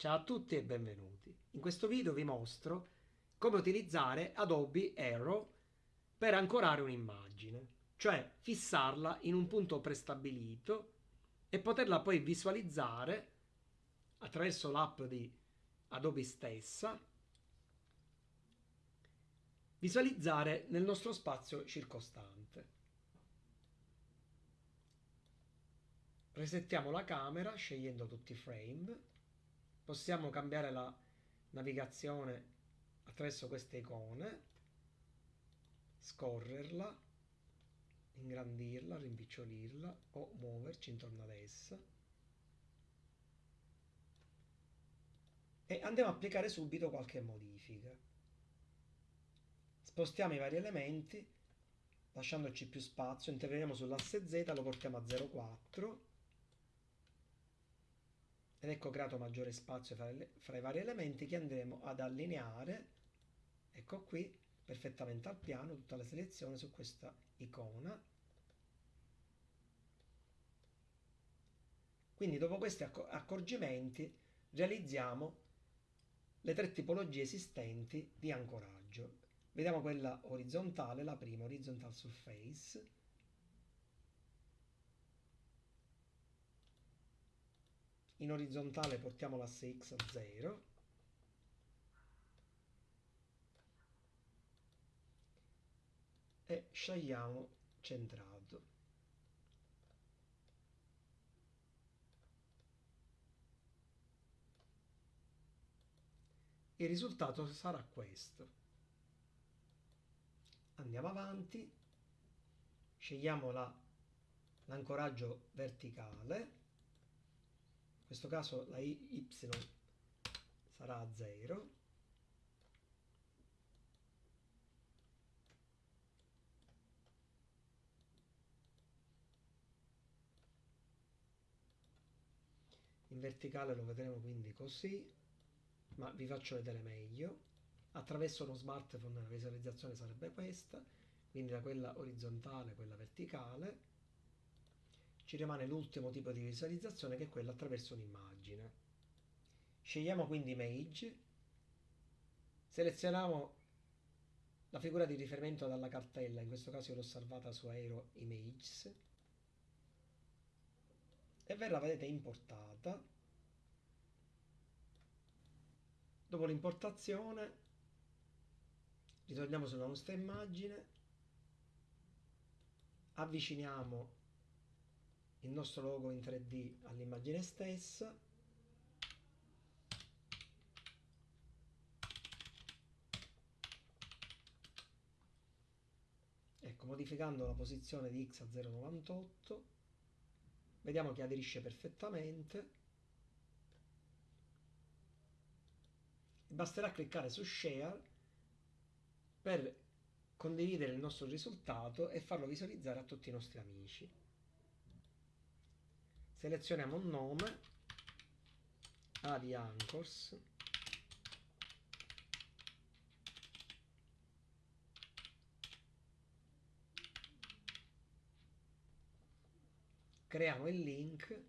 Ciao a tutti e benvenuti. In questo video vi mostro come utilizzare Adobe Aero per ancorare un'immagine, cioè fissarla in un punto prestabilito e poterla poi visualizzare attraverso l'app di Adobe stessa, visualizzare nel nostro spazio circostante. Resettiamo la camera scegliendo tutti i frame possiamo cambiare la navigazione attraverso queste icone scorrerla ingrandirla, rimpicciolirla o muoverci intorno ad essa. E andiamo a applicare subito qualche modifica. Spostiamo i vari elementi lasciandoci più spazio interveniamo sull'asse Z lo portiamo a 0,4 ed ecco creato maggiore spazio fra, le, fra i vari elementi che andremo ad allineare ecco qui perfettamente al piano tutta la selezione su questa icona. Quindi dopo questi accorgimenti realizziamo le tre tipologie esistenti di ancoraggio. Vediamo quella orizzontale la prima horizontal surface in orizzontale portiamo l'asse x a 0 e scegliamo centrato. Il risultato sarà questo. Andiamo avanti. Scegliamo l'ancoraggio verticale questo caso la y sarà a 0 in verticale lo vedremo quindi così ma vi faccio vedere meglio. Attraverso lo smartphone la visualizzazione sarebbe questa quindi da quella orizzontale quella verticale ci rimane l'ultimo tipo di visualizzazione che è quella attraverso un'immagine. Scegliamo quindi Image, selezioniamo la figura di riferimento dalla cartella, in questo caso l'ho salvata su Aero Images, e verrà, vedete, importata. Dopo l'importazione ritorniamo sulla nostra immagine, avviciniamo il nostro logo in 3D all'immagine stessa. Ecco modificando la posizione di x a 0,98 vediamo che aderisce perfettamente. Basterà cliccare su share per condividere il nostro risultato e farlo visualizzare a tutti i nostri amici selezioniamo un nome. Adi Anchors creiamo il link.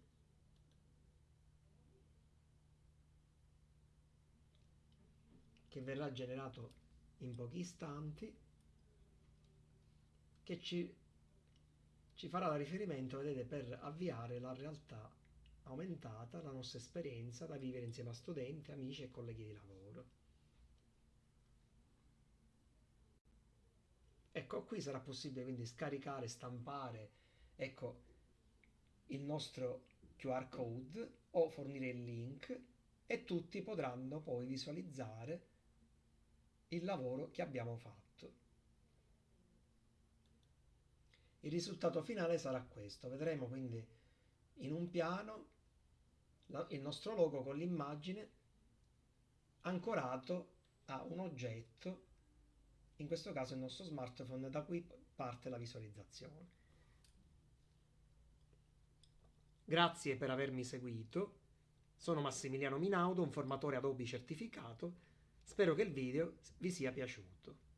Che verrà generato in pochi istanti. Che ci ci farà riferimento, vedete, per avviare la realtà aumentata, la nostra esperienza da vivere insieme a studenti, amici e colleghi di lavoro. Ecco, qui sarà possibile quindi scaricare, stampare, ecco, il nostro QR code o fornire il link e tutti potranno poi visualizzare il lavoro che abbiamo fatto. Il risultato finale sarà questo. Vedremo quindi in un piano la, il nostro logo con l'immagine ancorato a un oggetto, in questo caso il nostro smartphone, da cui parte la visualizzazione. Grazie per avermi seguito. Sono Massimiliano Minaudo, un formatore Adobe certificato. Spero che il video vi sia piaciuto.